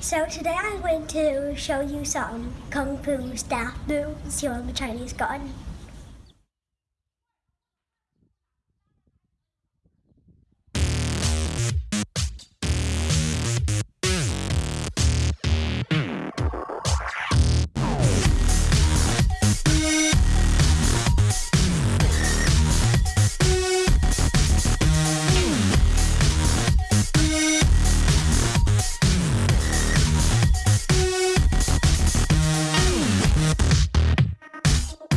So today I'm going to show you some kung fu staff moves here on the Chinese garden.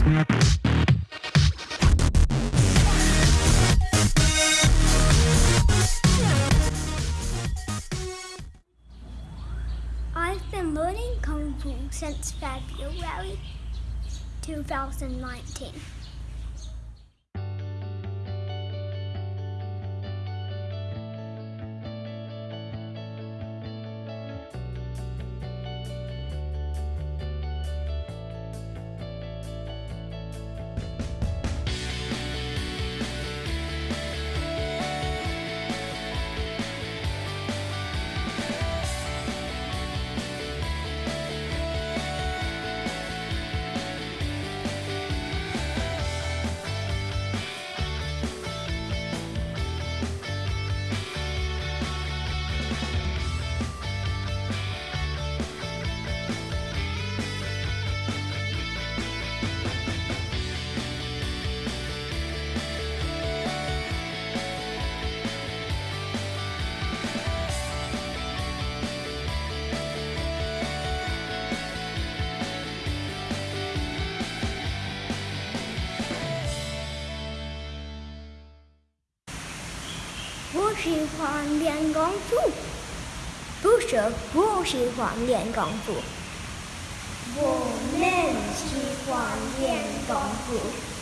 I've been learning Kung Fu since February 2019. 我喜欢练功夫，不是不喜欢练功夫。我们喜欢练功夫。